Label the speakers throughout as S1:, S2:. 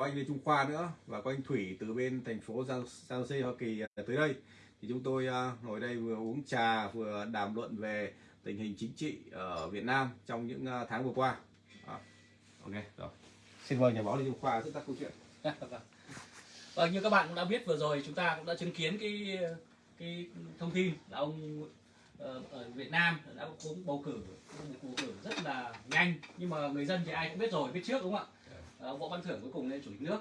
S1: có anh Lê Trung Khoa nữa và có anh Thủy từ bên thành phố San San Jose Hoa Kỳ à, tới đây thì chúng tôi à, ngồi đây vừa uống trà vừa đàm luận về tình hình chính trị ở Việt Nam trong những à, tháng vừa qua. À, ok rồi. Xin mời nhà báo Lê Trung Khoa dẫn dắt câu chuyện.
S2: và như các bạn cũng đã biết vừa rồi chúng ta cũng đã chứng kiến cái cái thông tin là ông ờ, ở Việt Nam đã cũng bầu cử bầu cử rất là nhanh nhưng mà người dân thì ai cũng biết rồi biết trước đúng không ạ Ờ, võ văn thưởng cuối cùng lên chủ tịch nước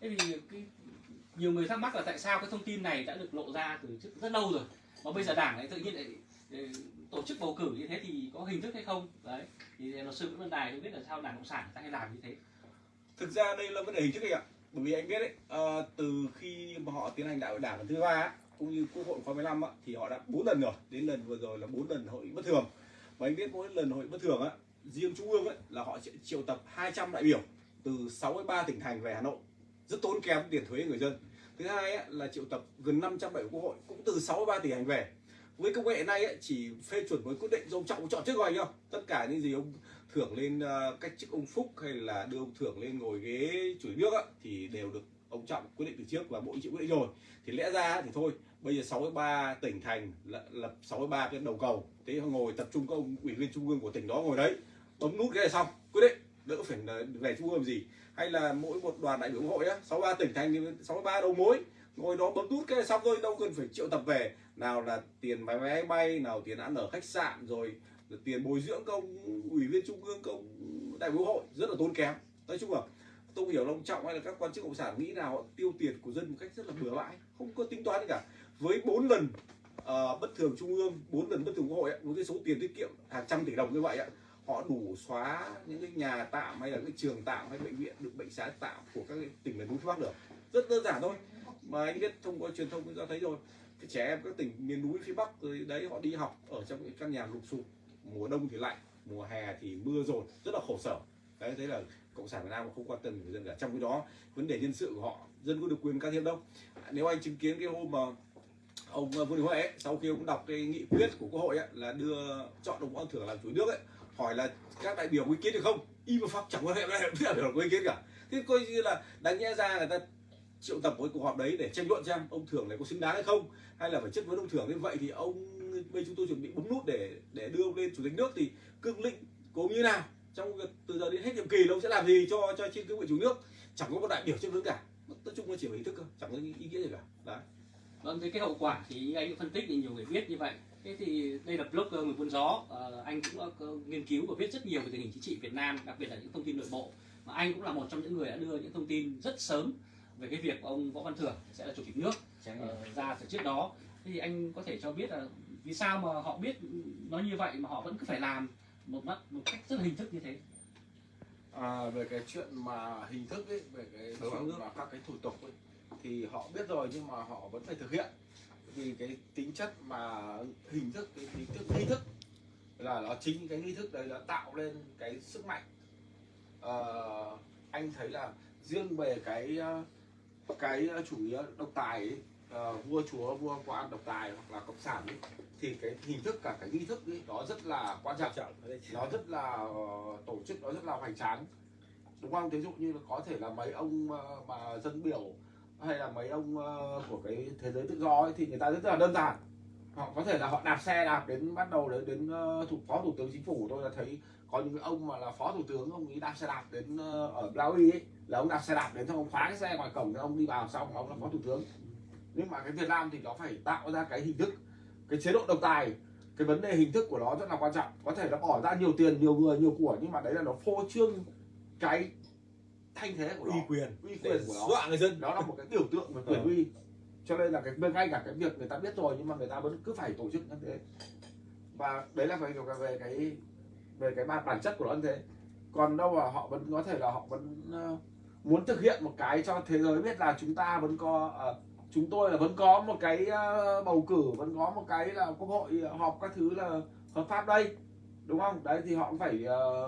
S2: thế thì cái nhiều người thắc mắc là tại sao cái thông tin này đã được lộ ra từ trước rất lâu rồi mà bây giờ đảng lại tự nhiên lại ờ, tổ chức bầu cử như thế thì có hình thức hay không đấy thì luật sư Nguyễn Văn Đài không biết là sao đảng cộng sản ta hay làm như thế
S1: Thực ra đây là vấn đề hình thức anh ạ. Bởi vì anh biết đấy, à, từ khi mà họ tiến hành đại hội đảng lần thứ ba cũng như quốc hội khóa 15 á, thì họ đã bốn lần rồi. Đến lần vừa rồi là bốn lần hội bất thường. Và anh biết mỗi lần hội bất thường á, riêng trung ương ấy là họ sẽ triệu tập 200 đại biểu từ 63 tỉnh thành về Hà Nội. Rất tốn kém tiền thuế người dân. Thứ hai ấy, là triệu tập gần 570 quốc hội cũng từ 63 tỉnh thành về. Với công nghệ này ấy, chỉ phê chuẩn với quyết định do ông Trọng chọn trước rồi nhau? Tất cả những gì ông thưởng lên ờ, cách chức ông Phúc hay là đưa ông thưởng lên ngồi ghế chủ nước ấy, thì đều được ông Trọng quyết định từ trước và bộ chịu quyết định rồi thì lẽ ra thì thôi bây giờ 63 tỉnh thành lập, 63 cái đầu cầu thế ngồi tập trung các ông ủy viên trung ương của tỉnh đó ngồi đấy bấm nút cái này xong quyết định đỡ phải về trung ương gì? Hay là mỗi một đoàn đại biểu quốc hội á 63 tỉnh thành 63 đầu mối ngồi đó bấm nút cái xong rồi đâu cần phải triệu tập về. Nào là tiền máy máy bay nào tiền ăn ở khách sạn rồi tiền bồi dưỡng công ủy viên trung ương công đại biểu quốc hội rất là tốn kém. Nói chung là tôi hiểu là ông trọng hay là các quan chức cộng sản nghĩ nào họ tiêu tiền của dân một cách rất là bừa bãi không có tính toán gì cả. Với bốn lần uh, bất thường trung ương bốn lần bất thường quốc hội ấy, với cái số tiền tiết kiệm hàng trăm tỷ đồng như vậy ạ họ đủ xóa những cái nhà tạm hay là cái trường tạm hay bệnh viện được bệnh xá tạm của các cái tỉnh miền núi phía bắc được. Rất đơn giản thôi. Mà anh biết thông qua truyền thông cũng đã thấy rồi cái trẻ em các tỉnh miền núi phía bắc rồi đấy họ đi học ở trong những căn nhà lụp sụp mùa đông thì lạnh mùa hè thì mưa rồi rất là khổ sở. Đấy thế là cộng sản việt nam không quan tâm người dân cả. Trong cái đó vấn đề nhân sự của họ dân có được quyền can thiệp đâu. Nếu anh chứng kiến cái hôm mà ông ờ, vương đình huệ ấy, sau khi ông đọc cái nghị quyết của quốc hội ấy, là đưa chọn ông võ thưởng làm chủ nước ấy hỏi là các đại biểu có ý kiến được không? Im pháp chẳng quan hệ với đại biểu có ý kiến cả. Thế coi như là đáng nhẽ ra người ta triệu tập một cuộc họp đấy để tranh luận xem ông thưởng này có xứng đáng hay không hay là phải chất vấn ông thưởng. Như vậy thì ông bây chúng tôi chuẩn bị bấm nút để để đưa ông lên chủ tịch nước thì cương lĩnh cố như nào? Trong việc từ giờ đến hết nhiệm kỳ ông sẽ làm gì cho cho trên cương vị chủ nước? Chẳng có một đại biểu chất vấn cả. Nói chung là chỉ là ý thức thôi chẳng có ý nghĩa gì cả. Đấy.
S2: Vâng, thế cái hậu quả thì anh phân tích thì nhiều người biết như vậy. Thế thì đây là blogger người buôn gió, Ờ, anh cũng đã có nghiên cứu và viết rất nhiều về tình hình chính trị Việt Nam, đặc biệt là những thông tin nội bộ. Mà anh cũng là một trong những người đã đưa những thông tin rất sớm về cái việc ông Võ Văn Thưởng sẽ là chủ tịch nước ờ, ra từ trước đó. Thế thì anh có thể cho biết là vì sao mà họ biết nói như vậy mà họ vẫn cứ phải làm một mắt một cách rất là hình thức như thế.
S3: À, về cái chuyện mà hình thức ấy, về cái
S1: Đối
S3: chuyện
S1: nước.
S3: mà các cái thủ tục ấy, thì họ biết rồi nhưng mà họ vẫn phải thực hiện vì cái tính chất mà hình thức cái tính thức nghi thức. Là nó chính cái nghi thức đấy là tạo lên cái sức mạnh. Ờ, anh thấy là riêng về cái ờ, cái chủ nghĩa độc tài ấy, ờ, vua chúa vua quan độc tài hoặc là cộng sản ấy, thì cái hình thức cả cái nghi thức ấy nó rất là quan trọng. Nó rất là ờ, tổ chức nó rất là hoành tráng. Đúng không? Ví dụ như là có thể là mấy ông ờ, mà dân biểu hay là mấy ông ờ, của cái thế giới tự do ấy, thì người ta rất là đơn giản. Họ có thể là họ đạp xe đạp đến bắt đầu đến đến ờ, thủ phó thủ tướng chính phủ. Tôi là thấy có những cái ông mà là phó thủ tướng ông ấy đạp xe đạp đến ờ, ở Blaui ấy là ông đạp xe đạp đến xong ông khóa cái xe ngoài cổng ông đi vào xong ông là phó thủ tướng. Nhưng mà cái Việt Nam thì nó phải tạo ra cái hình thức cái chế độ độc tài. Cái vấn đề hình thức của nó rất là quan trọng. Có thể nó bỏ ra nhiều tiền nhiều người nhiều của nhưng mà đấy là nó phô trương cái thanh thế của nó
S1: uy quyền.
S3: uy quyền của nó.
S1: dọa người dân.
S3: Đó là một cái biểu tượng về quyền
S1: Ờ.
S3: uy. Cho nên là cái ngay cả cái việc người ta biết rồi nhưng mà người ta vẫn cứ phải tổ chức như thế. Và đấy là về về cái về cái bản bản chất của nó như thế. Còn đâu là họ vẫn có thể là họ vẫn ờ, muốn thực hiện một cái cho thế giới biết là chúng ta vẫn có ờ, chúng tôi là vẫn có một cái bầu cử vẫn có một cái là quốc hội họp các thứ là hợp pháp đây. Đúng không? Đấy thì họ cũng phải ờ,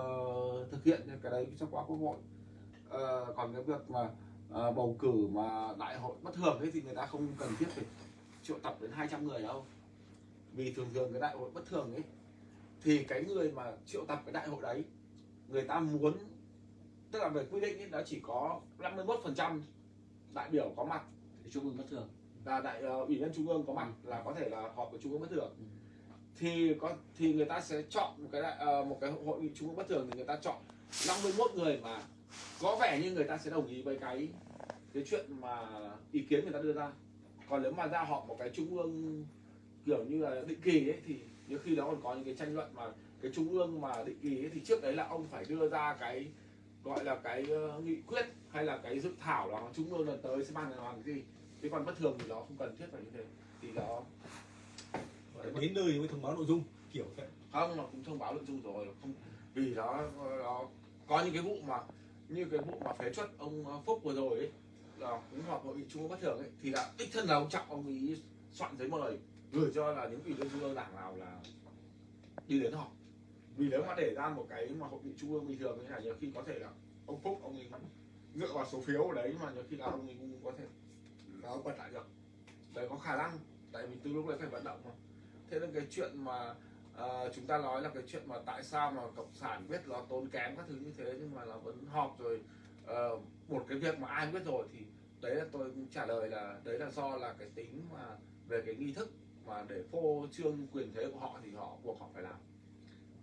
S3: thực hiện cái đấy trong qua quốc hội Ờ, còn cái việc mà ờ, bầu cử mà đại hội bất thường ấy thì người ta không cần thiết phải triệu tập đến 200 người đâu. Vì thường thường cái đại hội bất thường ấy thì cái người mà triệu tập cái đại hội đấy người ta muốn tức là về quy định ấy, nó chỉ có 51% đại biểu có mặt.
S2: Thì trung ương bất thường.
S3: Là đại ờ, ủy viên trung ương có mặt là có thể là họp của trung ương bất thường. Thì có thì người ta sẽ chọn một cái đại, một cái hội nghị trung ương bất thường thì người ta chọn 51 người mà có vẻ như người ta sẽ đồng ý với cái cái chuyện mà ý kiến người ta đưa ra. Còn nếu mà ra họp một cái trung ương kiểu như là định kỳ ấy thì nhiều khi đó còn có những cái tranh luận mà cái trung ương mà định kỳ ấy, thì trước đấy là ông phải đưa ra cái gọi là cái ờ, nghị quyết hay là cái dự thảo là trung ương lần tới sẽ ban hành làm cái gì. Thế còn bất thường thì nó không cần thiết phải như thế. Thì nó
S1: đến nơi mới thông báo nội dung kiểu vậy
S3: không nó cũng thông báo nội dung rồi. Không vì nó nó có những cái vụ mà như cái vụ mà phế chuất ông ờ, Phúc vừa rồi ấy, là cũng họp hội nghị trung ương bất thường ấy, thì là đích thân là ông trọng, ông ý soạn giấy mời, gửi cho là những ủy viên trung ương đảng nào là đi đến họp. Vì nếu mà để ra một cái mà hội nghị trung ương bình thường như này nhiều khi có thể là ông Phúc, ông ấy dựa vào số phiếu ở đấy, mà nhiều khi là ông ấy cũng có thể là ông bật lại được. Đấy, có khả năng. Tại vì từ lúc đấy phải vận động mà. Thế nên cái chuyện mà Ờ, chúng ta nói là cái chuyện mà tại sao mà cộng sản biết nó tốn kém các thứ như thế nhưng mà nó vẫn họp rồi ờ, một cái việc mà ai biết rồi thì đấy là tôi cũng trả lời là đấy là do là cái tính mà về cái nghi thức mà để phô trương quyền thế của họ thì họ buộc họ phải làm.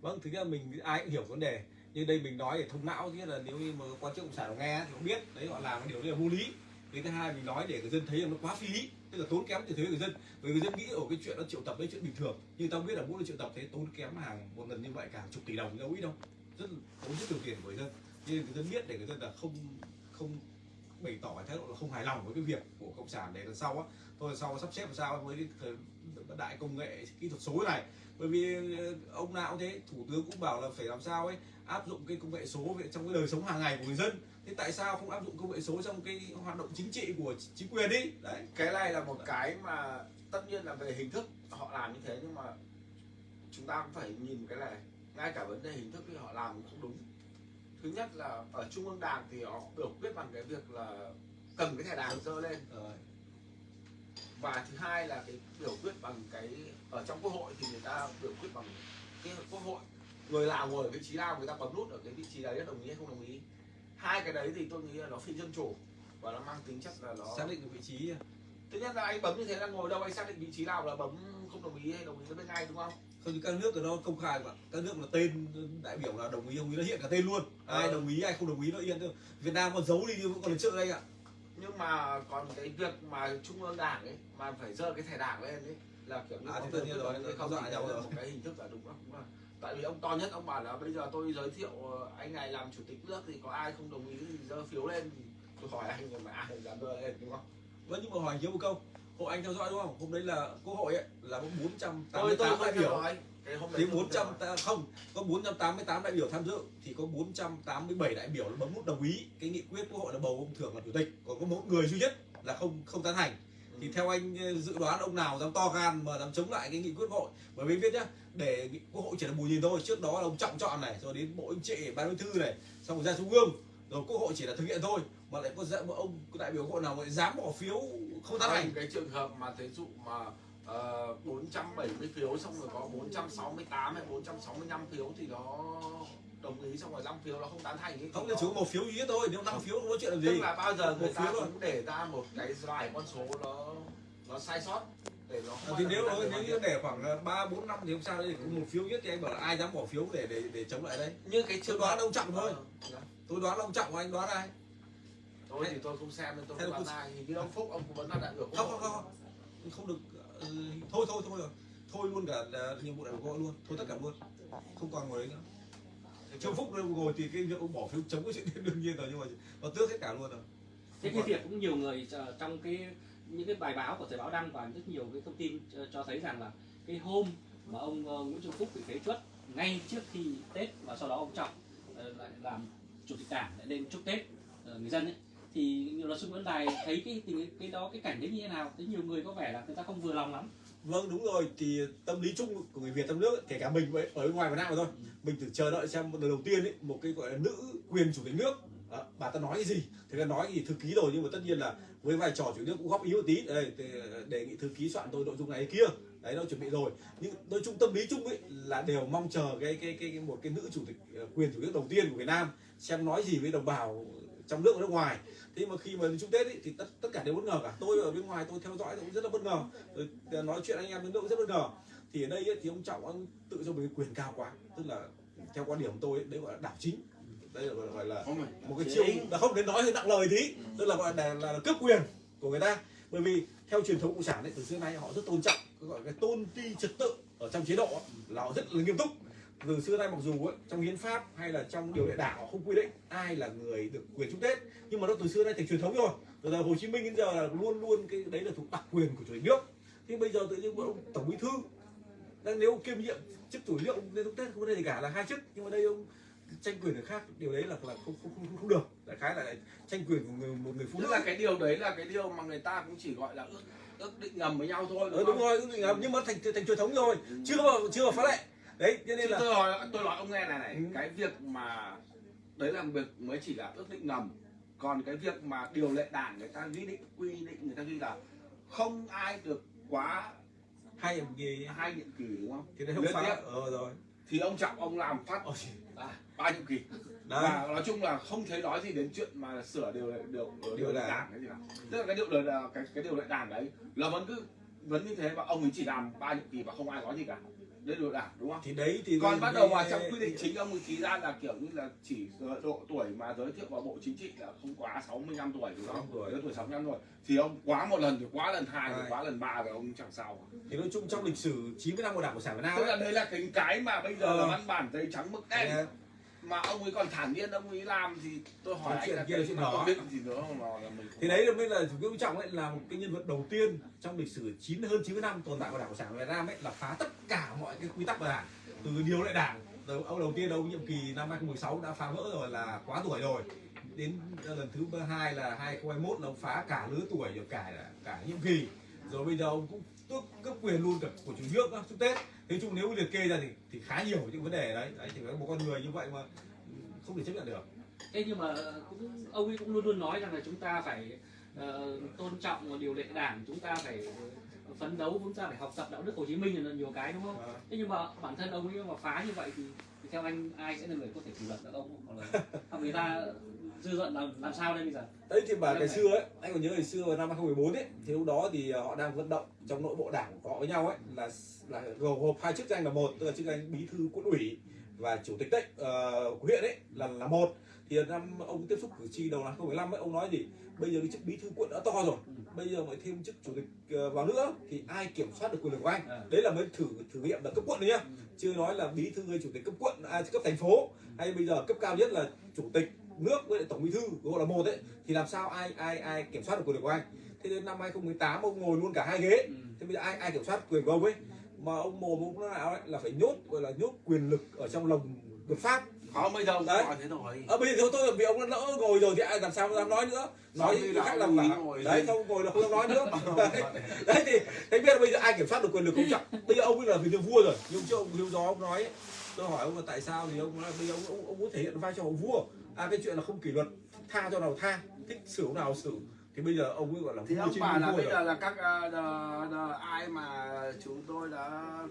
S1: Vâng thực ra mình ai cũng hiểu vấn đề. Nhưng đây mình nói để thông não chứ là nếu như mà quan chức cộng sản nó nghe thì không biết đấy họ làm cái điều đấy là vô lý. Cái thứ hai mình nói để người dân thấy là nó quá phí lý tức là tốn kém từ thuế người dân. Bởi người dân nghĩ ở cái chuyện nó triệu tập đấy chuyện bình thường. Nhưng tao biết là mỗi lần triệu tập thế tốn kém hàng một lần như vậy, cả chục tỷ đồng, đâu ít đâu. Rất tốn rất nhiều tiền của người dân. Nên người dân biết để người dân là không không bày tỏ cái thái độ là không hài lòng với cái việc của cộng sản. Để lần sau á thôi lần sau sắp xếp làm sao với cái thời đại công nghệ, kỹ thuật số này bởi vì ờ, ông nào cũng thế thủ tướng cũng bảo là phải làm sao ấy áp dụng cái công nghệ số về trong cái đời sống hàng ngày của người dân. Thế tại sao không áp dụng công nghệ số trong cái hoạt động chính trị của chính quyền đi? Đấy.
S3: Cái này là một cái mà tất nhiên là về hình thức họ làm như thế nhưng mà chúng ta cũng phải nhìn cái này. Ngay cả vấn đề hình thức thì họ làm cũng không đúng. Thứ nhất là ở trung ương đảng thì họ biểu quyết bằng cái việc là cầm cái thẻ đảng dơ lên. Và thứ hai là cái biểu quyết bằng cái ở trong quốc hội thì người ta biểu quyết bằng cái quốc hội. Người nào ngồi ở vị trí nào người ta bấm nút ở cái vị trí đấy đồng ý hay không đồng ý? Hai cái đấy thì tôi nghĩ là nó phi dân chủ và nó mang tính chất là nó
S1: xác định được vị trí
S3: thứ nhất là anh bấm như thế là ngồi đâu anh xác định vị trí nào là bấm không đồng ý hay đồng ý nó bên ngay đúng không?
S1: Không các nước thì nó công khai mà. Các nước là tên đại biểu là đồng ý đồng ý nó hiện cả tên luôn. Ai
S3: Ờ.
S1: đồng ý ai không đồng ý nó yên thôi. Việt Nam còn giấu đi nhưng vẫn còn lần trước đây ạ
S3: nhưng mà còn cái việc mà trung ương đảng ấy mà phải dơ cái thẻ đảng lên ấy là kiểu như
S1: À, thì nhiên rồi,
S3: không
S1: dọa nhau rồi.
S3: một cái hình thức là đúng không đúng tại vì ông to nhất ông bảo là bây giờ tôi giới thiệu ờ, anh này làm chủ tịch nước thì có ai không đồng ý thì dơ phiếu lên thì tôi hỏi anh nhưng mà ai dám dơ lên đúng không?
S1: Vẫn nhưng mà hỏi thiếu một câu hội anh theo dõi đúng không? Hôm đấy là quốc hội ấy là có
S3: tôi tôi
S1: 488
S3: không
S1: đại biểu
S3: theo
S1: 400
S3: dõi.
S1: ta- không có 488 đại biểu tham dự thì có 487 đại biểu là bấm nút đồng ý. Cái nghị quyết quốc hội là bầu ông thưởng làm chủ tịch còn có một người duy nhất là không không tán thành thì theo anh ờ, dự đoán ông nào dám to gan mà dám chống lại cái nghị quyết quốc hội? Bởi vì biết nhá để quốc hội chỉ là bù nhìn thôi. Trước đó là ông trọng chọn này rồi đến bộ anh trị ban bí thư này xong rồi ra trung ương. Rồi quốc hội chỉ là thực hiện thôi mà lại có dạ- ông đại biểu quốc hội nào lại dám bỏ phiếu không tán thành
S3: cái trường hợp mà thí dụ mà ờ, 470 phiếu xong rồi có 468 hay 465 phiếu thì nó đồng ý xong rồi 5 phiếu nó không tán thành ấy, thì
S1: không là
S3: nó-
S1: chỉ có một phiếu duy nhất thôi nếu năm phiếu không có chuyện làm
S3: tức
S1: gì.
S3: là bao giờ người
S1: Một
S3: ta cũng để ra một cái vài con số nó nó sai sót để nó không
S1: thì nếu nếu như để khoảng ba bốn năm thì không sao đấy một phiếu nhất thì anh bảo là ai dám bỏ phiếu để để để chống lại đây?
S3: Như cái
S1: tôi đoán ông trọng thôi.
S3: Ờ,
S1: tôi đoán là ông trọng anh đoán ai?
S3: Tôi thì tôi không xem nên tôi không đoán ai. Như ông phúc ông cũng vẫn là đại biểu
S1: không không không không. Không được ờ, thôi thôi thôi rồi. Thôi luôn cả ờ, nhiệm vụ đại hội luôn. Thôi tất cả luôn. Không còn ngồi đấy nữa. Trương phúc ngồi thì cái việc ông bỏ phiếu chống cái chuyện đương nhiên rồi nhưng mà nó tước hết cả luôn rồi.
S2: Thế cái việc cũng nhiều người ờ, trong cái những cái bài báo của thời báo đăng và rất nhiều cái thông tin cho, cho thấy rằng là cái hôm mà ông ờ, Nguyễn Xuân Phúc bị phế truất ngay trước khi Tết và sau đó ông Trọng ờ, lại làm chủ tịch đảng lại lên chúc Tết ờ, người dân ấy thì luật sư Nguyễn Đài thấy cái tình cái đó cái cảnh đấy như thế nào? Thấy nhiều người có vẻ là người ta không vừa lòng lắm.
S1: Vâng đúng rồi. Thì tâm lý chung của người Việt trong nước ấy, kể cả mình vậy, ở bên ngoài Việt Nam thôi. Mình thử chờ đợi xem lần đầu tiên ấy một cái gọi là nữ quyền chủ tịch nước. Đó, bà ta nói cái gì? Thì ta nói gì? Thư ký rồi nhưng mà tất nhiên là với vai trò chủ tịch nước cũng góp ý một tí. Đây để, đề nghị thư ký soạn tôi nội dung này kia. Đấy nó chuẩn bị rồi. Nhưng nói chung tâm lý chung ấy là đều mong chờ cái cái cái, cái một cái nữ chủ tịch ờ, quyền chủ tịch đầu tiên của Việt Nam xem nói gì với đồng bào trong nước và nước ngoài. Thế mà khi mà đến chung Tết ấy, thì tất tất cả đều bất ngờ cả. Tôi ở bên ngoài tôi theo dõi tôi cũng rất là bất ngờ. Rồi ờ, nói chuyện anh em bên nước cũng rất bất ngờ. Thì ở đây ấy, thì ông trọng ông tự cho mình quyền cao quá. Tức là theo quan điểm tôi ấy, đấy gọi là đảo chính. Đây là gọi là một cái chiêu là không đến nói hơi nặng lời tí. Tức là gọi là, là, là cướp quyền của người ta. Bởi vì theo truyền thống cộng sản ấy từ xưa nay họ rất tôn trọng cái gọi cái tôn ti trật tự ở trong chế độ là họ rất là nghiêm túc từ xưa nay mặc dù ấy, trong hiến pháp hay là trong điều lệ đảng họ không quy định ai là người được quyền chúc tết nhưng mà nó từ xưa nay thành truyền thống rồi. Từ giờ hồ chí minh đến giờ là luôn luôn cái đấy là thuộc đặc quyền của chủ tịch nước. Thế bây giờ tự nhiên ông tổng bí thư đang nếu ông kiêm nhiệm chức chủ nước ông lên chúc tết không có đề gì cả là hai chức. Nhưng mà đây ông tranh quyền người khác điều đấy là là không không không, không được. Đại khái là tranh quyền của người, một người phụ nữ.
S3: là cái điều đấy là cái điều mà người ta cũng chỉ gọi là ước ước định ngầm với nhau thôi đúng
S1: đúng
S3: không?
S1: rồi ước định là- nhưng mà thành thành truyền thống rồi. Chưa chưa phá lệ đấy cho nên
S3: Chứ
S1: là
S3: tôi nói tôi nói ông nghe này này
S1: Ừ.
S3: cái việc mà đấy là việc mới chỉ là ước định ngầm. Còn cái việc mà điều lệ đảng người ta quy định quy định người ta ghi là không ai được quá
S1: hay là gì
S3: hai nhiệm kỳ đúng không?
S1: Thì đấy không
S3: tiếp.
S1: ờ rồi.
S3: Thì ông trọng ông làm phát
S1: Ôi,
S3: à, ba nhiệm kỳ.
S1: Đấy.
S3: Và nói chung là không thấy nói gì đến chuyện mà sửa điều lệ điều điều,
S1: Điều
S3: lệ.
S1: đảng.
S3: cái gì cả. Tức là cái điều lệ là cái cái điều lệ đảng đấy là vẫn cứ vẫn như thế và ông ấy chỉ làm ba nhiệm kỳ và không ai nói gì cả đấy lệ đảng đúng không?
S1: Thì đấy thì
S3: còn bắt đầu vào trong quy định chính ông ký ra là kiểu như là chỉ độ tuổi mà giới thiệu vào bộ chính trị là không quá 65 tuổi đúng không?
S1: 65 tuổi.
S3: Tuổi 65 tuổi. Thì ông quá một lần thì quá lần hai thì quá lần ba rồi ông chẳng sao.
S1: Thì nói chung trong lịch sử 90 năm của đảng cộng sản Việt Nam
S3: tức là
S1: ấy,
S3: đây là cái cái mà bây giờ
S1: Ờ.
S3: là văn bản giấy trắng mực đen.
S1: Đấy,
S3: mà ông ấy còn thản nhiên ông ấy làm thì tôi hỏi
S1: Cái
S3: anh
S1: chuyện
S3: là
S1: kia là chuyện
S3: có biết gì nữa mà là mình
S1: thì đấy là mới là chủ tịch trọng ấy là một cái nhân vật đầu tiên trong lịch sử 9 hơn 90 năm tồn tại của đảng cộng sản Việt Nam ấy là phá tất cả mọi cái quy tắc của đảng từ điều lệ đảng từ ông đầu tiên ông nhiệm kỳ năm 2016 đã phá vỡ rồi là quá tuổi rồi. Đến lần thứ hai là 2021 là ông phá cả lứa tuổi rồi cả cả nhiệm kỳ. Rồi bây giờ ông cũng tước cấp quyền luôn cả của chủ nước chúc tết. Thế chung nếu liệt kê ra thì thì khá nhiều những vấn đề đấy. Đấy thì có một con người như vậy mà không thể chấp nhận được.
S2: Thế nhưng mà cũng ông ấy cũng luôn luôn nói rằng là chúng ta phải ờ, tôn trọng điều lệ đảng chúng ta phải ờ, phấn đấu chúng ta phải học tập đạo đức Hồ Chí Minh là nhiều cái đúng không?
S1: Ờ.
S2: thế nhưng mà bản thân ông ấy mà phá như vậy thì, thì theo anh ai sẽ là người có thể kỷ luật được ông? Hoặc là người ta dư luận làm làm sao đây bây giờ?
S1: Đấy thì mà
S2: Đúng
S1: ngày xưa ấy anh còn nhớ ngày xưa vào năm 2014 ấy thì lúc đó thì ờ, họ đang vận động trong nội bộ đảng của họ với nhau ấy là là gồm hộp hai chức danh là một tức là chức danh bí thư quận ủy và chủ tịch đấy của huyện ấy là là một. Thì năm ông tiếp xúc cử tri đầu năm 2015 ấy ông nói gì? Bây giờ cái chức bí thư quận đã to rồi bây giờ mới thêm chức chủ tịch ờ, vào nữa thì ai kiểm soát được quyền lực của anh? Đấy là mới thử thử nghiệm là cấp quận đấy nhá. Chưa nói là bí thư hay chủ tịch cấp quận à, cấp thành phố. Hay bây giờ cấp cao nhất là chủ tịch nước với lại tổng bí thư gọi là một ấy thì làm sao ai ai ai kiểm soát được quyền lực của anh? Thế đến năm 2018 ông ngồi luôn cả hai ghế.
S2: Ừ.
S1: thế bây giờ ai ai kiểm soát quyền của ông ấy? Mà ông mồm ông nào ấy là phải nhốt gọi là nhốt quyền lực ở trong lồng luật pháp.
S3: Không bây giờ ông
S1: Đấy.
S3: thế rồi.
S1: Ở bây giờ tôi vì ông đã lỡ ngồi rồi thì ai làm sao dám nói nữa? Nói
S3: là
S1: khác làm cả
S3: ngồi
S1: đấy không ngồi là không dám nói nữa. Đấy, đấy thì thế biết là bây giờ ai kiểm soát được quyền lực không trọng bây giờ ông ấy là vì được vua rồi. Nhưng trước ông hiếu gió ông nói tôi hỏi ông là tại sao thì ông nói là bây giờ ông, ông, ông muốn thể hiện vai trò vua à cái chuyện là không kỷ luật tha cho nào tha thích xử nào xử. Thì bây giờ ông ấy gọi là
S3: thì ông bảo là bây giờ là các ờ, đờ- đờ- ai mà chúng tôi đã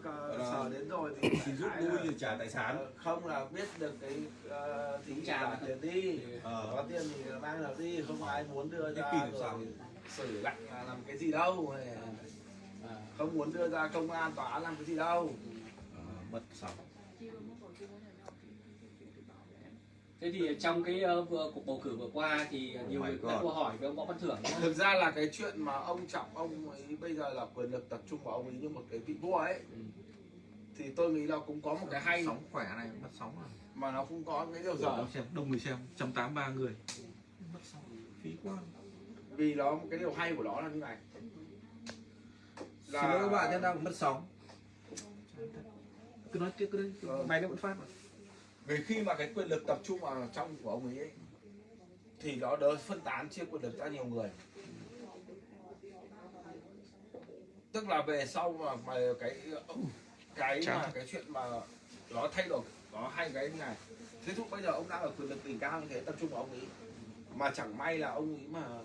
S3: ờ,
S1: Ờ,
S3: sờ đến rồi thì
S1: thì rút lui thì
S3: là,
S1: trả tài sản.
S3: Ờ, không là biết được cái uh, thì
S2: Trả
S3: trả tiền đi.
S1: Ờ.
S3: có tiền thì mang được đi không ai muốn đưa ra rồi xử lạnh là làm cái gì đâu. Là
S2: À.
S3: không muốn đưa ra công an tòa án làm cái gì đâu.
S1: Ờ, mất sóng
S2: thế thì trong cái vừa cuộc bầu cử vừa qua thì nhiều
S1: my
S2: người đã câu hỏi với ông võ văn thưởng
S3: thực ra là cái chuyện mà ông trọng ông ấy bây giờ là quyền lực tập trung vào ông ấy như một cái vị vua ấy.
S2: Ừ.
S3: thì tôi nghĩ là cũng có một cái hay.
S4: sóng khỏe này mất sóng rồi.
S3: Mà nó cũng có cái điều dở.
S4: Xem đông người xem 183 người. Mất sóng. Phí quá.
S3: Vì nó cái điều hay của nó là như này.
S1: Xin lỗi các bạn nhân đang mất sóng.
S4: Cứ nói tiếp cứ đấy
S3: Ờ.
S4: máy nó vẫn phát mà
S3: vì khi mà cái quyền lực tập trung vào trong của ông ấy, ấy thì nó đỡ phân tán chia quyền lực ra nhiều người. Tức là về sau mà, mà cái cái mà cái chuyện mà nó thay đổi nó hay cái này. Thí dụ bây giờ ông đang ở quyền lực đỉnh cao như thế tập trung vào ông ấy mà chẳng may là ông ấy mà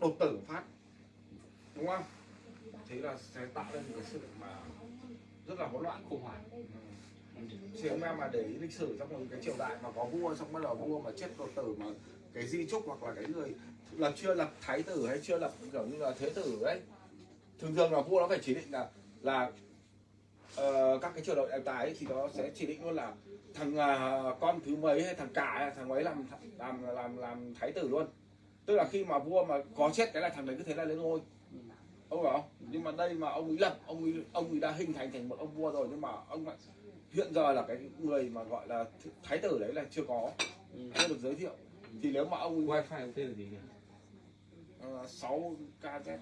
S3: đột tử phát đúng không? Thế là sẽ tạo lên một cái sự mà rất là hỗn loạn
S2: khủng hoảng
S3: thì ông em mà để ý lịch sử trong một cái triều đại mà có vua xong bắt đầu vua mà chết đột tử mà cái di trúc hoặc là cái người lập chưa lập thái tử hay chưa lập kiểu như là thế tử đấy thường thường là vua nó phải chỉ định là là uh, các cái triều đại đại tài ấy, thì nó sẽ chỉ định luôn là thằng uh, con thứ mấy hay thằng cả hay thằng ấy làm làm làm làm thái tử luôn. Tức là khi mà vua mà có chết cái là thằng đấy cứ thế là lên ngôi. Ông hiểu không? Nhưng mà đây mà ông ấy lập ông ấy ông ấy đã hình thành thành một ông vua rồi nhưng mà ông lại hiện giờ là cái người mà gọi là thái tử đấy là chưa có. Chưa được giới thiệu. Thì nếu mà ông
S4: wifi của tên là gì nhỉ?
S3: Ờ, 6 kz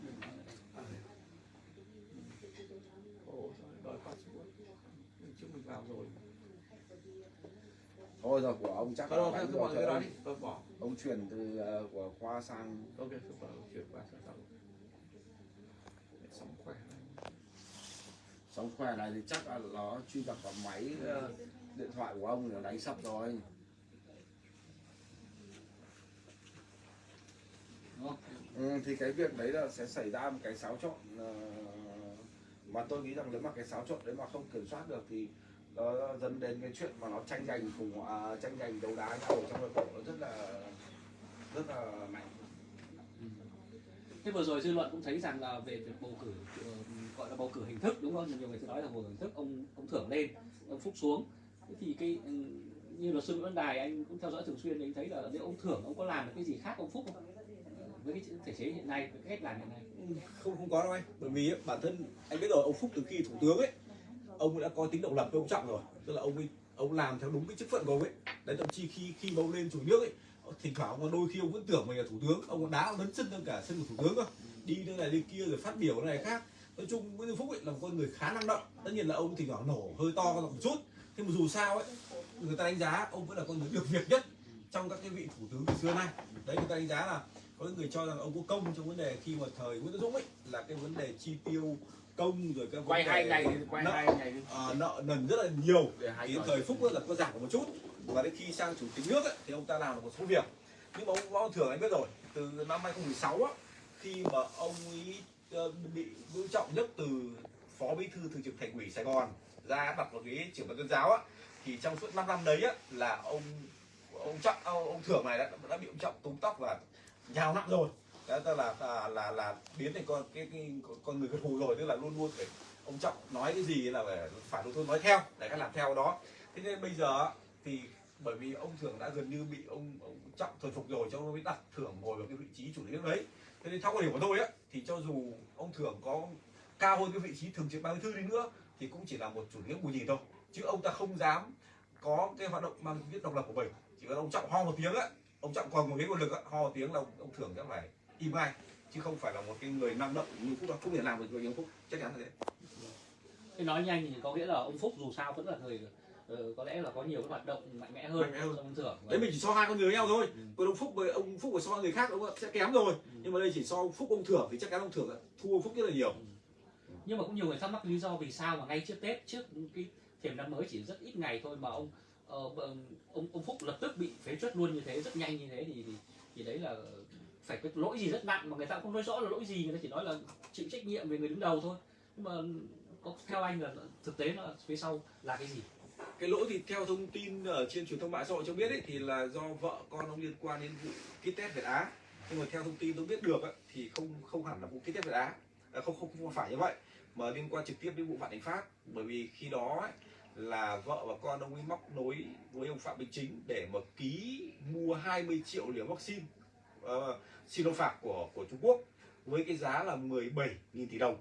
S4: trước mình vào rồi.
S3: Thôi rồi của ông chắc là đánh rồi ông, ông chuyển từ ờ, của khoa sang
S4: ok chuyển qua sang sau sống khỏe
S3: sóng khỏe này thì chắc là nó truy cập vào máy ờ, điện thoại của ông thì nó đánh sập rồi. Ừ, thì cái việc đấy là sẽ xảy ra một cái xáo trộn ờ, mà tôi nghĩ rằng nếu mà cái xáo trộn đấy mà không kiểm soát được thì nó dẫn đến cái chuyện mà nó tranh giành cùng à, tranh giành đấu đá nhau ở trong nội bộ nó rất là rất là mạnh.
S2: Thế vừa rồi dư luận cũng thấy rằng là về việc bầu cử ờ, gọi là bầu cử hình thức đúng không? Nhiều người sẽ nói là bầu cử hình thức ông ông thưởng lên ông phúc xuống. Thế thì cái ừ, như luật sư Nguyễn Văn Đài anh cũng theo dõi thường xuyên anh thấy là nếu ông thưởng ông có làm được cái gì khác ông phúc không? Ờ, với cái thể chế hiện nay với cái cách làm hiện nay.
S1: Ừ, không không có đâu anh. Bởi vì ấy, bản thân anh biết rồi ông phúc từ khi thủ tướng ấy ông đã có tính độc lập với ông trọng rồi. Tức là ông ấy ông làm theo đúng cái chức phận của ông ấy. Đấy thậm chí khi khi mà ông lên chủ nước ấy thỉnh thoảng đôi khi ông vẫn tưởng mình là thủ tướng. Ông còn đá lấn sân hơn cả sân của thủ tướng cơ. Đi nơi này đi kia rồi phát biểu này khác nói chung Nguyễn Xuân Phúc ấy là một con người khá năng động. Tất nhiên là ông thỉnh thoảng nổ hơi to một chút. Nhưng mà dù sao ấy người ta đánh giá ông vẫn là con người được việc nhất trong các cái vị thủ tướng từ xưa nay. Đấy người ta đánh giá là có những người cho rằng ông có công trong vấn đề khi mà thời Nguyễn Tân Dũng ấy là cái vấn đề chi tiêu công rồi cái
S3: quay hai ngày quay
S1: nợ,
S3: hai ngày
S1: à, nợ nần rất là nhiều. Thì thời Phúc là có giảm một chút. Và đến khi sang chủ tịch nước ấy, thì ông ta làm được một số việc. Nhưng mà ông Võ Văn Thưởng anh biết rồi. Từ năm 2016 á khi mà ông ấy Ờ, bị Vũ Trọng nhất từ phó bí thư thường trực thành ủy Sài Gòn ra đặt vào ghế trưởng ban tuyên giáo á. Thì trong suốt 5 năm đấy á là ông ông trọng ông, ông thưởng này đã, đã bị ông trọng túm tóc và nhào nặng rồi. Đó tức là là là, là biến thành con cái, cái con người gật hù rồi tức là luôn luôn phải ông trọng nói cái gì là phải phải luôn luôn nói theo để các làm theo đó. Thế nên bây giờ thì bởi vì ông thưởng đã gần như bị ông, ông trọng thuần phục rồi cho ông mới đặt thưởng ngồi vào cái vị trí chủ tịch nước đấy. Thế nên theo quan điểm của tôi á thì cho dù ông thưởng có cao hơn cái vị trí thường trực ban bí thư đi nữa thì cũng chỉ là một chủ nghĩa nước bù nhìn thôi. Chứ ông ta không dám có cái hoạt động mang tính chất độc lập của mình. Chỉ cần ông trọng ho một tiếng á ông trọng còn một cái nguồn lực á ho một tiếng là ông, ông thưởng sẽ phải im ngay. Chứ không phải là một cái người năng động như phúc đâu. Không thể làm được với ông phúc chắc chắn là thế.
S2: Thế nói nhanh thì có nghĩa là ông phúc dù sao vẫn là người ờ, có lẽ là có nhiều cái hoạt động mạnh mẽ hơn
S1: Mạnh mẽ hơn.
S2: trong thưởng
S1: đấy mình chỉ so hai con người với nhau thôi.
S2: Ừ.
S1: còn ông phúc với ông phúc với so người khác ông sẽ kém rồi. Nhưng mà đây chỉ so ông phúc ông thưởng thì chắc chắn ông thưởng là thua ông phúc rất là nhiều.
S2: Nhưng mà cũng nhiều người thắc mắc lý do vì sao mà ngay trước Tết trước cái thềm năm mới chỉ rất ít ngày thôi mà ông ờ, ông ông Phúc lập tức bị phế truất luôn như thế rất nhanh như thế thì thì, thì đấy là phải có lỗi gì rất nặng mà người ta cũng không nói rõ là lỗi gì người ta chỉ nói là chịu trách nhiệm về người đứng đầu thôi. Nhưng mà có theo anh là thực tế nó phía sau là cái gì
S1: cái lỗi thì theo thông tin ở trên truyền thông mạng xã hội cho biết ấy, thì là do vợ con ông liên quan đến vụ kit test Việt Á. Nhưng mà theo thông tin tôi biết được ấy, thì không không hẳn là vụ kit test Việt Á. À, không, không không phải như vậy mà liên quan trực tiếp đến vụ Vạn Thịnh Phát bởi vì khi đó ấy, là vợ và con ông ấy móc nối với ông Phạm Minh Chính để mà ký mua 20 triệu liều vaccine uh, Sinopharm của của Trung Quốc với cái giá là 17.000 tỷ đồng.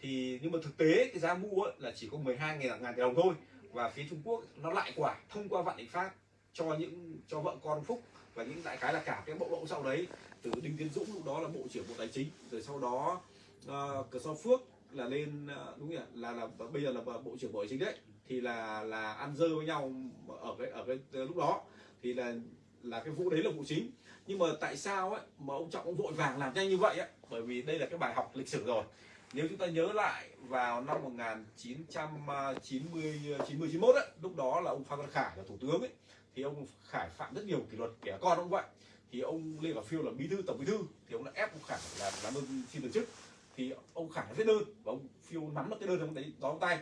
S1: Thì nhưng mà thực tế cái giá mua ấy, là chỉ có 12 ngàn ngàn tỷ đồng thôi và phía Trung Quốc nó lại quả thông qua Vạn định pháp cho những cho vợ con Phúc và những đại cái là cả cái bộ lộ sau đấy. Từ Đinh Tiến Dũng lúc đó là bộ trưởng bộ tài chính rồi sau đó uh, Cờ So Phước là lên uh, đúng nhỉ là là bây giờ là bộ trưởng bộ tài chính đấy. Thì là là ăn dơ với nhau ở cái ở cái ờ, lúc đó. Thì là là cái vụ đấy là vụ chính. Nhưng mà tại sao ấy mà ông trọng ông vội vàng làm nhanh như vậy ấy? Bởi vì đây là cái bài học lịch sử rồi nếu chúng ta nhớ lại vào năm 1990 90 91 ấy, lúc đó là ông Phan Văn Khải là thủ tướng ấy thì ông Khải phạm rất nhiều kỷ luật kẻ cả con ông vậy. Thì ông Lê Khả Phiêu là bí thư tổng bí thư thì ông đã ép ông Khải là làm đơn xin từ chức. Thì ông Khải viết đơn và ông Phiêu nắm được cái đơn trong tay đó tay.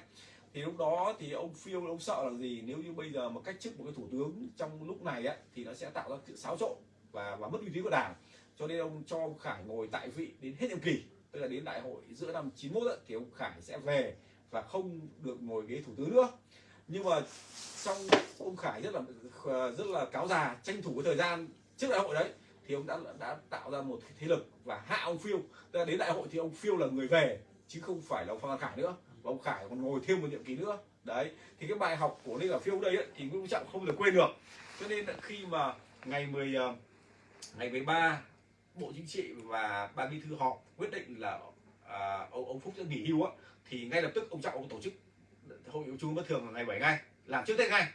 S1: Thì lúc đó thì ông phiêu ông sợ là gì? Nếu như bây giờ mà cách chức một cái thủ tướng trong lúc này ấy, thì nó sẽ tạo ra sự xáo trộn và và mất uy tín của đảng. Cho nên ông cho ông Khải ngồi tại vị đến hết nhiệm kỳ tức là đến đại hội giữa năm 91 thì ông Khải sẽ về và không được ngồi ghế thủ tướng nữa. Nhưng mà trong ông Khải rất là rất là cáo già tranh thủ cái thời gian trước đại hội đấy thì ông đã đã tạo ra một thế lực và hạ ông Phiêu. Tức là đến đại hội thì ông Phiêu là người về chứ không phải là ông Phan Văn Khải nữa và ông Khải còn ngồi thêm một nhiệm kỳ nữa. Đấy thì cái bài học của Lê Khả Phiêu đây ấy, thì Nguyễn Trọng không được quên được. Cho nên khi mà ngày 10 ờ, ngày 13 bộ chính trị và ban bí thư họ quyết định là à, ông ông Phúc sẽ nghỉ hưu á thì ngay lập tức ông Trọng ông tổ chức hội nghị trung bất thường vào ngày 7 ngày làm trước Tết ngay.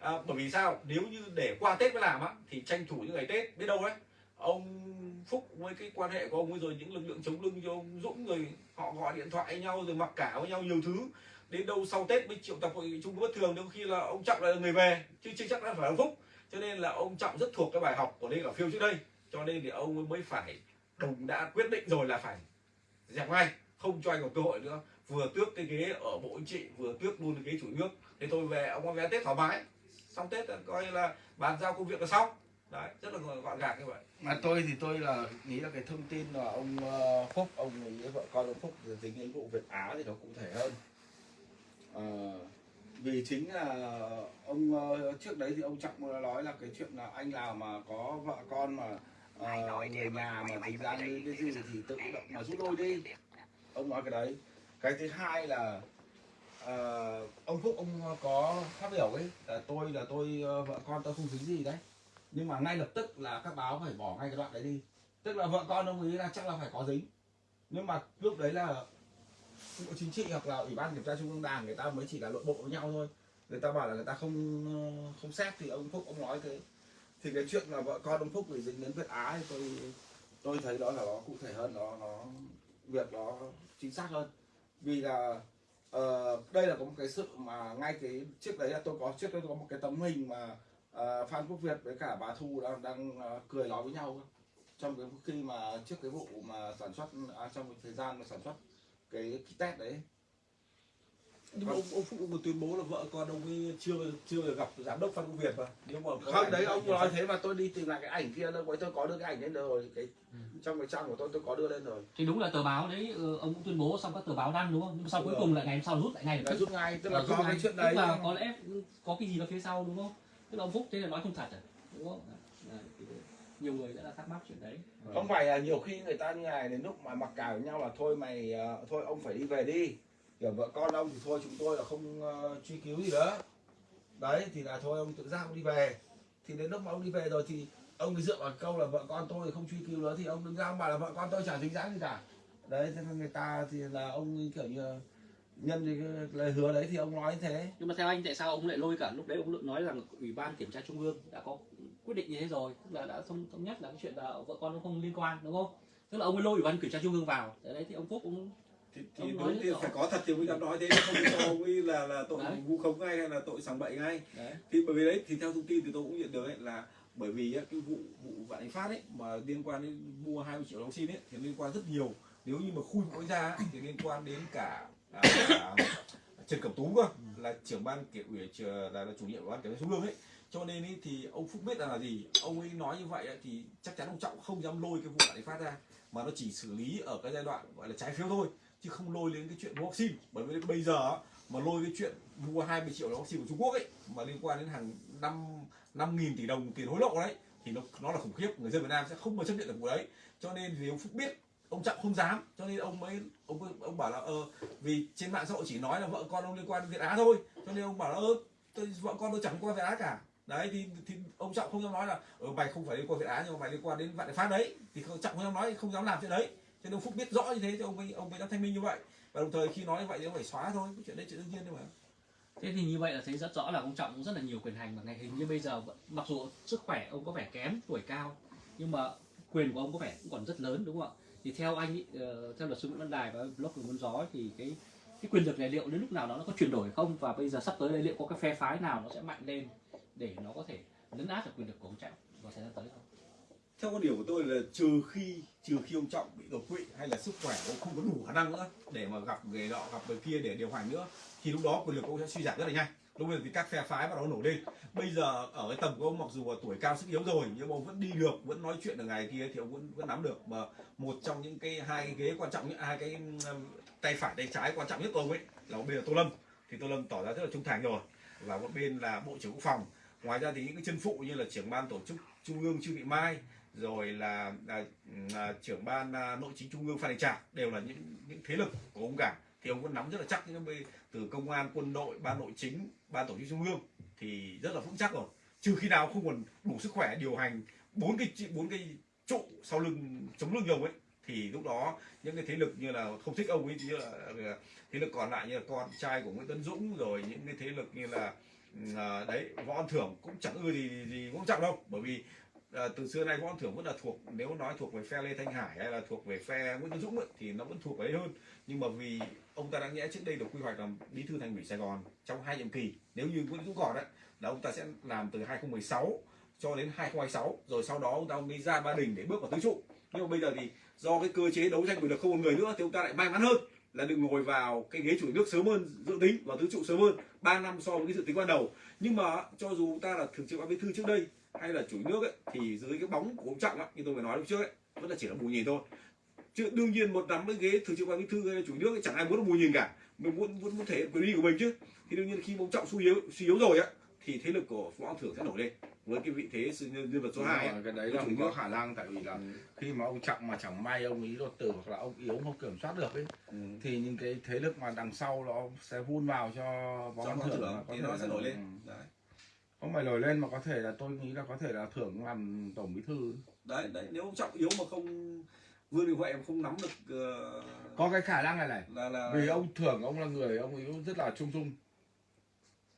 S1: À, bởi vì sao? Nếu như để qua Tết mới làm á thì tranh thủ những ngày Tết biết đâu đấy ông Phúc với cái quan hệ của ông ấy rồi những lực lượng chống lưng cho ông Dũng rồi họ gọi điện thoại nhau rồi mặc cả với nhau nhiều thứ đến đâu sau Tết mới triệu tập hội nghị chung bất thường đôi khi là ông Trọng là người về chứ chưa chắc là phải ông Phúc. Cho nên là ông Trọng rất thuộc cái bài học của Lê Cả Phiêu trước đây cho nên thì ông ấy mới phải đồng đã quyết định rồi là phải dẹp ngay không cho anh còn cơ hội nữa. Vừa tước cái ghế ở bộ chính trị vừa tước luôn cái ghế chủ nước thế tôi về ông có vé tết thoải mái. Xong tết coi là bàn giao công việc là xong. Đấy rất là gọn gàng như vậy.
S3: Mà tôi thì tôi là nghĩ là cái thông tin là ông ờ, Phúc ông ấy vợ con ông Phúc dính đến vụ Việt Á thì nó cụ thể hơn. À, vì chính là ông ờ, trước đấy thì ông Trọng nói là cái chuyện là anh nào mà có vợ con mà ờ, người nhà mà tính ra như cái gì thì tự động mà rút lui đi. ông nói cái đấy. Cái thứ hai là ờ, ông Phúc ông có phát biểu ấy là tôi là tôi ờ, vợ con tôi không dính gì đấy. Nhưng mà ngay lập tức là các báo phải bỏ ngay cái đoạn đấy đi. Tức là vợ con ông ấy là chắc là phải có dính. Nhưng mà lúc đấy là bộ chính trị hoặc là ủy ban kiểm tra trung ương đảng người ta mới chỉ là nội bộ với nhau thôi. Người ta bảo là người ta không ờ, không xét thì ông phúc ông nói thế thì cái chuyện là vợ con ông phúc bị dính đến việt á thì tôi tôi thấy đó là nó cụ thể hơn nó nó việc đó chính xác hơn. Vì là uh, đây là có một cái sự mà ngay cái trước đấy là tôi có trước đấy tôi có một cái tấm hình mà uh, phan quốc việt với cả bà thu đang đang uh, cười nói với nhau trong cái khi mà trước cái vụ mà sản xuất à, trong cái thời gian mà sản xuất cái kit test đấy
S1: nhưng mà ông, ông Phúc còn tuyên bố là vợ con ông ấy chưa chưa được gặp giám đốc Phan Công Việt mà. Nếu mà có
S3: không đấy ông nói thế mà tôi đi tìm lại cái ảnh kia đâu tôi có đưa cái ảnh lên rồi cái trong cái trang của tôi tôi có đưa lên rồi.
S2: Thì đúng là tờ báo đấy ờ, ông cũng tuyên bố xong các tờ báo đăng đúng không? Nhưng mà sau cuối cùng lại ngày hôm sau rút lại ngay tức.
S3: rút ngay tức là do
S2: ngay.
S3: cái chuyện
S2: tức
S3: đấy.
S2: là có lẽ có cái gì đó phía sau đúng không? Tức là ông phúc thế là nói không thật à? Đúng không? Nhiều người đã là thắc mắc chuyện đấy.
S3: Không phải là nhiều khi người ta như này đến lúc mà mặc cả với nhau là thôi mày ờ, thôi ông phải đi về đi kiểu vợ con ông thì thôi chúng tôi là không uh, truy cứu gì nữa đấy thì là thôi ông tự giác ông đi về. Thì đến lúc mà ông đi về rồi thì ông cứ dựa vào câu là vợ con tôi không truy cứu nữa thì ông đứng ra ông bảo là vợ con tôi chẳng dính dáng gì cả. Đấy thế nên người ta thì là ông kiểu như nhân cái lời hứa đấy thì ông nói như thế.
S2: Nhưng mà theo anh tại sao ông lại lôi cả lúc đấy ông nói rằng ủy ban kiểm tra trung ương đã có quyết định như thế rồi? Tức là đã thống thống nhất là cái chuyện là vợ con nó không liên quan đúng không? Tức là ông ấy lôi ủy ban kiểm tra trung ương vào. Đấy thì ông phúc cũng
S1: thì, thì
S2: Ông
S1: đúng thì phải có thật thì mới dám nói thế không cho ông ấy là là tội
S2: Đấy.
S1: vu khống ngay hay là tội sằng bậy ngay.
S2: Đấy.
S1: Thì bởi vì đấy thì theo thông tin thì tôi cũng nhận được ấy là bởi vì ấy, cái vụ vụ vạn thịnh phát ấy mà liên quan đến mua 20 triệu vaccine ấy thì liên quan rất nhiều. Nếu như mà khui mỗi ra ấy, thì liên quan đến cả, à, cả Trần Cẩm Tú cơ là trưởng ban kiểm ủy là, là chủ nhiệm của ban kiểm trung ương ấy. Cho nên ấy, thì ông Phúc biết rằng là gì? Ông ấy nói như vậy ấy, thì chắc chắn ông Trọng không dám lôi cái vụ vạn thịnh phát ra mà nó chỉ xử lý ở cái giai đoạn gọi là trái phiếu thôi chứ không lôi đến cái chuyện mua vaccine. Bởi vì bây giờ mà lôi cái chuyện mua 20 triệu liều vaccine của Trung Quốc ấy mà liên quan đến hàng năm năm nghìn tỷ đồng tiền hối lộ đấy thì nó nó là khủng khiếp. Người dân Việt Nam sẽ không bao chấp nhận được vụ đấy. Cho nên vì ông Phúc biết ông Trọng không dám. Cho nên ông mới ông ông bảo là ờ vì trên mạng xã hội chỉ nói là vợ con ông liên quan đến Việt Á thôi. Cho nên ông bảo là ờ tôi, vợ con tôi chẳng qua Việt Á cả. Đấy thì, thì ông Trọng không dám nói là ở mày không phải liên quan Việt Á nhưng mà mày liên quan đến vạn Đại phát đấy. Thì ông Trọng không dám nói không dám làm chuyện đấy thế ông Phúc biết rõ như thế thì ông ấy ông ấy đã thanh minh như vậy. Và đồng thời khi nói như vậy thì ông phải xóa thôi cái chuyện đấy chuyện đương nhiên thôi mà.
S2: Thế thì như vậy là thấy rất rõ là ông trọng cũng rất là nhiều quyền hành mà ngày hình như bây giờ mặc dù sức khỏe ông có vẻ kém tuổi cao nhưng mà quyền của ông có vẻ cũng còn rất lớn đúng không ạ? Thì theo anh ý, ờ, theo luật sư Nguyễn Văn Đài và blog của Muốn Gió thì cái cái quyền lực này liệu đến lúc nào đó nó có chuyển đổi không? Và bây giờ sắp tới đây liệu có cái phe phái nào nó sẽ mạnh lên để nó có thể lấn át được quyền lực của ông trọng vào thời gian tới không?
S1: Theo quan điểm của tôi là trừ khi trừ khi ông trọng bị đột quỵ hay là sức khỏe ông không có đủ khả năng nữa để mà gặp người nọ, gặp người kia để điều hành nữa, thì lúc đó quyền lực của ông sẽ suy giảm rất là nhanh. Lúc bây giờ thì các phe phái bắt đầu nổi lên. Bây giờ ở cái tầm của ông, mặc dù là tuổi cao sức yếu rồi, nhưng mà ông vẫn đi được, vẫn nói chuyện được ngày kia thì ông vẫn vẫn nắm được. Mà một trong những cái hai cái ghế quan trọng nhất, hai cái um, tay phải, tay trái quan trọng nhất của ông ấy là ông bên là tô lâm. Thì tô lâm tỏ ra rất là trung thành rồi. Và một bên là bộ trưởng quốc phòng. Ngoài ra thì những cái chân phụ như là trưởng ban tổ chức trung ương trương thị mai rồi là, à, à, trưởng ban à, nội chính trung ương phan đình trạc đều là những những thế lực của ông cả. Thì ông vẫn nắm rất là chắc những từ công an quân đội ban nội chính ban tổ chức trung ương thì rất là vững chắc rồi. Trừ khi nào không còn đủ sức khỏe điều hành bốn cái bốn cái trụ sau lưng chống lưng ông ấy thì lúc đó những cái thế lực như là không thích ông ấy như là là thế lực còn lại như là con trai của Nguyễn Tấn Dũng rồi những cái thế lực như là à, đấy võ an thưởng cũng chẳng ưa gì gì cũng trọng đâu. Bởi vì à, từ xưa nay võ Văn thưởng vẫn là thuộc nếu nói thuộc về phe Lê Thanh Hải hay là thuộc về phe Nguyễn Tấn Dũng ấy, thì nó vẫn thuộc ấy hơn. Nhưng mà vì ông ta đã nghĩa trước đây được quy hoạch làm bí thư thành ủy Sài Gòn trong hai nhiệm kỳ. Nếu như Nguyễn Dũng còn đấy là ông ta sẽ làm từ 2016 cho đến 2026 rồi sau đó ông ta mới ra Ba Đình để bước vào tứ trụ. Nhưng mà bây giờ thì do cái cơ chế đấu tranh quyền lực không một người nữa thì ông ta lại may mắn hơn là được ngồi vào cái ghế chủ nước sớm hơn dự tính và tứ trụ sớm hơn 3 năm so với cái dự tính ban đầu. Nhưng mà cho dù ta là thường trực ban bí thư trước đây hay là chủ nước ấy, thì dưới cái bóng của ông trọng ấy, như tôi vừa nói lúc trước ấy, vẫn là chỉ là bù nhìn thôi. Chứ đương nhiên một nắm cái ghế thường trực ban bí thư hay chủ nước ấy, chẳng ai muốn bù nhìn cả. Mình muốn muốn, muốn thể hiện quyền uy của mình chứ. Thì đương nhiên khi ông trọng suy yếu suy yếu rồi á thì thế lực của võ thưởng sẽ nổi lên. Với cái vị thế nhân vật số
S3: Đúng
S1: 2
S3: rồi, cái đấy là không có khả năng tại vì là khi mà ông trọng mà chẳng may ông ý đột tử hoặc là ông yếu không kiểm soát được ấy
S1: ừ.
S3: thì những cái thế lực mà đằng sau nó sẽ vun vào cho võ thưởng
S1: thưởng thì nó sẽ nổi lên.
S3: Ừ.
S1: đấy
S3: không phải nổi lên mà có thể là tôi nghĩ là có thể là thưởng làm tổng bí thư.
S1: Đấy đấy nếu ông trọng yếu mà không vương đình huệ mà không nắm được ờ,
S3: có cái khả năng này này
S1: là là
S3: vì ông thưởng ông là người ông ấy rất là trung dung.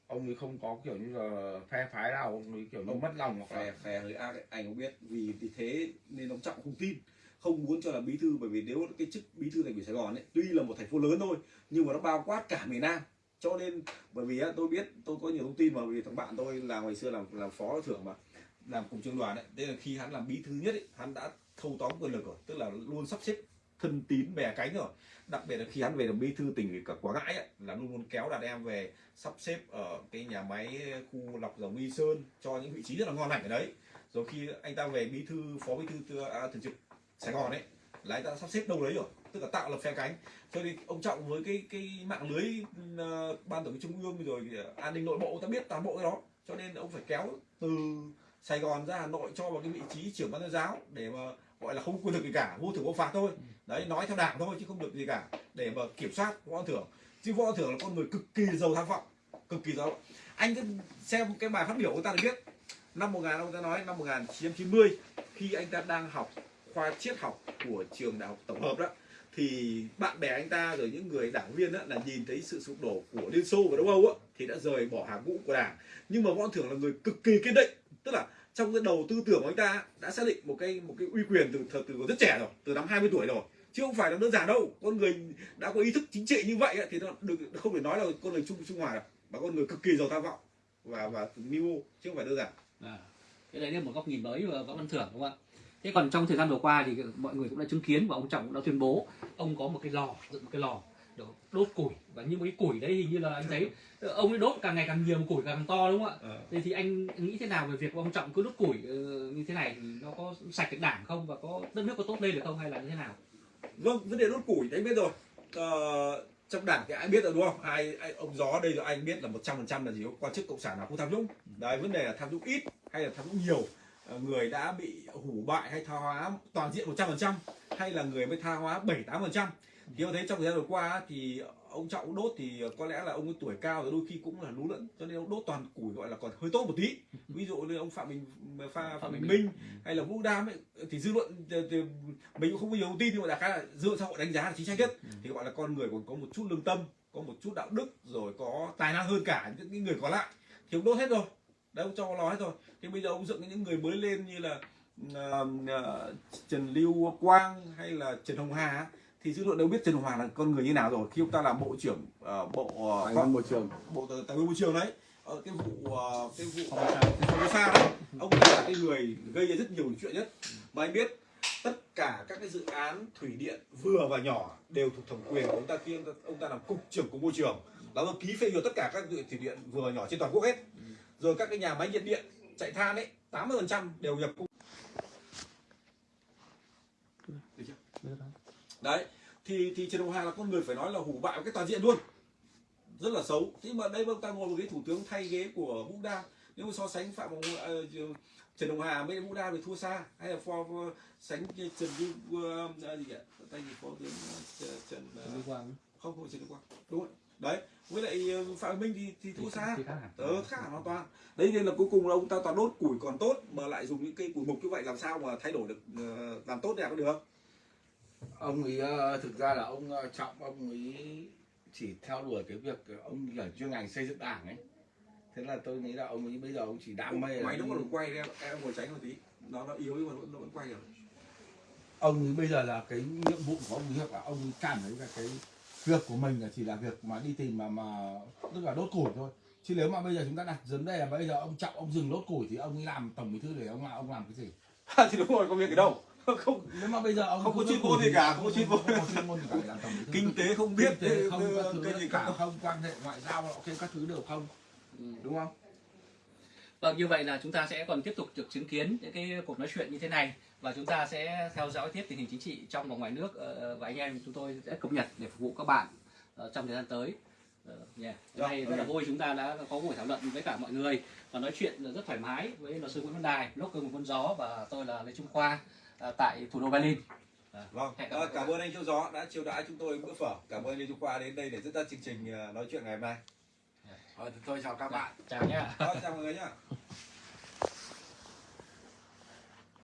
S3: Ông ấy không có kiểu như là phe phái nào ông ấy kiểu như
S1: Ông-
S3: mất lòng hoặc là
S1: hơi ác ấy, anh không biết vì vì thế nên ông trọng không tin không muốn cho là bí thư bởi vì nếu cái chức bí thư thành ủy Sài Gòn ấy tuy là một thành phố lớn thôi nhưng mà nó bao quát cả miền Nam cho nên bởi vì tôi biết tôi có nhiều thông tin mà vì thằng bạn tôi là ngày xưa làm làm phó thưởng mà làm cùng trường đoàn đấy thế là khi hắn làm bí thư nhất ấy, hắn đã thâu tóm quyền lực rồi tức là luôn sắp xếp thân tín bè cánh rồi. Đặc biệt là khi hắn về làm bí thư tỉnh ủy cả Quảng Ngãi ấy, là luôn luôn kéo đàn em về sắp xếp ở cái nhà máy khu lọc dầu Nghi Sơn cho những vị trí rất là ngon lành ở đấy. Rồi khi anh ta về bí thư phó bí thư à, thường trực Sài Gòn ấy là anh ta sắp xếp đâu đấy rồi tức là tạo lập phe cánh. Cho nên ông trọng với cái cái mạng lưới uh, ban tổ chức trung ương rồi ờ, an ninh nội bộ ta biết toàn bộ cái đó. Cho nên ông phải kéo từ Sài Gòn ra Hà Nội cho vào cái vị trí trưởng ban tuyên giáo để mà gọi là không quyền lực gì cả vô thưởng vô phạt thôi. Đấy nói theo đảng thôi chứ không được gì cả để mà kiểm soát võ Văn thưởng. Chứ võ Văn thưởng là con người cực kỳ giàu tham vọng cực kỳ giàu anh cứ xem cái bài phát biểu của ta được biết năm 1000 ông ta nói năm 1990 khi anh ta đang học khoa triết học của trường đại học tổng hợp đó thì bạn bè anh ta rồi những người đảng viên đó là nhìn thấy sự sụp đổ của Liên Xô và Đông Âu á thì đã rời bỏ hàng ngũ của đảng. Nhưng mà võ Văn thưởng là người cực kỳ kiên định. Tức là trong cái đầu tư tưởng của anh ta đã xác định một cái một cái uy quyền từ từ, từ rất trẻ rồi từ năm 20 tuổi rồi. Chứ không phải là đơn giản đâu. Con người đã có ý thức chính trị như vậy thì nó được không thể nói là con người trung trung hòa đâu mà con người cực kỳ giàu tham vọng và và mưu chứ không phải đơn giản.
S2: À, cái đấy là một góc nhìn mới và võ văn thưởng đúng không ạ? Thế còn trong thời gian vừa qua thì mọi người cũng đã chứng kiến và ông trọng cũng đã tuyên bố ông có một cái lò dựng một cái lò đốt củi. Và như một cái củi đấy hình như là anh thấy ông ấy đốt càng ngày càng nhiều củi càng to đúng không ạ? Thế thì anh nghĩ thế nào về việc ông trọng cứ đốt củi ờ, như thế này thì nó có sạch được đảng không? Và có đất nước có tốt lên được không hay là như thế nào?
S1: Vâng vấn đề đốt củi anh biết rồi. Ờ, trong đảng thì ai biết rồi đúng không? Ai, ai ông gió đây rồi anh biết là một trăm phần trăm là gì quan chức cộng sản nào không tham nhũng. Đấy vấn đề là tham nhũng ít hay là tham nhũng nhiều? Ờ, người đã bị hủ bại hay tha hóa toàn diện một trăm phần trăm hay là người mới tha hóa bảy tám phần trăm. Thì tôi thấy trong thời gian vừa qua thì ông trọng đốt thì có lẽ là ông ấy tuổi cao rồi đôi khi cũng là lú lẫn cho nên ông đốt toàn củi gọi là còn hơi tốt một tí. Ví dụ như ông phạm bình pha phạm bình minh hay là vũ đam ấy thì dư luận thì, mình cũng không có nhiều thông tin nhưng mà đại khái là dựa xã hội đánh giá là chính xác nhất. Thì gọi là con người còn có một chút lương tâm có một chút đạo đức rồi có tài năng hơn cả những người còn lại. Thì ông đốt hết rồi đấy ông cho nó hết rồi thì bây giờ ông dựng những người mới lên như là ờ, ờ, Trần Lưu Quang hay là Trần Hồng Hà thì dư luận đều biết Trần Hồng Hà là con người như nào rồi. Khi ông ta làm bộ trưởng ờ, bộ ờ,
S3: tài nguyên môi trường.
S1: bộ tài nguyên môi trường đấy. Ở cái vụ ờ, cái vụ
S2: sao.
S1: Formosa đấy. Ông là cái người gây ra rất nhiều chuyện nhất. Mà anh biết tất cả các cái dự án thủy điện vừa và nhỏ đều thuộc thẩm quyền của ông ta. Khi ông ta, ông ta làm cục trưởng của môi trường. Là ông ký phê duyệt tất cả các dự- thủy điện vừa và nhỏ trên toàn quốc hết rồi các cái nhà máy nhiệt điện chạy than ấy 80% đều nhập cung. Đấy thì thì Trần Hồng Hà là con người phải nói là hủ bại cái toàn diện luôn. Rất là xấu. Thế mà đây ta ngồi một ghế thủ tướng thay ghế của Vũ Đam nếu mà so sánh phạm Hồng ờ, Trần Hồng Hà với Vũ Đam thì thua xa. Hay là so sánh Trần Duy ờ, gì ạ tay gì phó tướng ờ, Trần ờ,
S2: quan
S1: không không Trần Quang. Đúng rồi đấy với lại ờ, Phạm Minh thì thì thua xa. ờ khác hẳn hoàn toàn. Đấy nên là cuối cùng là ông ta toàn đốt củi còn tốt mà lại dùng những cây củi mục như vậy làm sao mà thay đổi được ờ, làm tốt đẹp được?
S3: Ông ấy ờ, thực ra là ông trọng ông ấy chỉ theo đuổi cái việc ông là chuyên ngành xây dựng đảng ấy. Thế là tôi nghĩ là ông ấy bây giờ ông chỉ đam mê
S1: máy nó còn quay em em ngồi tránh một tí. Nó nó yếu nhưng mà nó vẫn quay được.
S3: Ông ấy bây giờ là cái nhiệm vụ của ông ấy là ông ấy cảm thấy là cái việc của mình là chỉ là việc mà đi tìm mà mà tức là đốt củi thôi. Chứ nếu mà bây giờ chúng ta đặt vấn đề là bây giờ ông trọng ông dừng đốt củi thì ông ấy làm tổng bí thư để ông làm ông làm cái gì?
S1: Thì đúng rồi có việc ở đâu. Không
S3: nếu mà bây giờ ông
S1: Không có chuyên môn gì
S3: thì
S1: cả, không có chuyên môn. kinh tế không biết
S3: Kinh tế không các thứ
S1: cái gì
S3: cả. không quan hệ ngoại giao ok các thứ đều không.
S2: Ừ.
S3: đúng không?
S2: Vâng, như vậy là chúng ta sẽ còn tiếp tục được chứng kiến những cái cuộc nói chuyện như thế này và chúng ta sẽ theo dõi tiếp tình hình chính trị trong và ngoài nước ờ, và anh em chúng tôi sẽ cập nhật để phục vụ các bạn ờ, trong thời gian tới. Ờ, yeah. Hôm nay rất là vui chúng ta đã có buổi thảo luận với cả mọi người và nói chuyện rất thoải mái với luật sư Nguyễn Văn Đài, blogger một con gió và tôi là Lê Trung Khoa tại thủ đô Berlin. À,
S1: vâng
S2: các
S1: cảm ơn anh Châu Gió đã chiêu đãi chúng tôi bữa phở cảm ơn Lê Trung Khoa đến đây để dẫn dắt chương trình nói chuyện ngày hôm nay
S3: Ờ, thì tôi chào các bạn
S2: Chào nhé.
S1: Chào mọi người nhá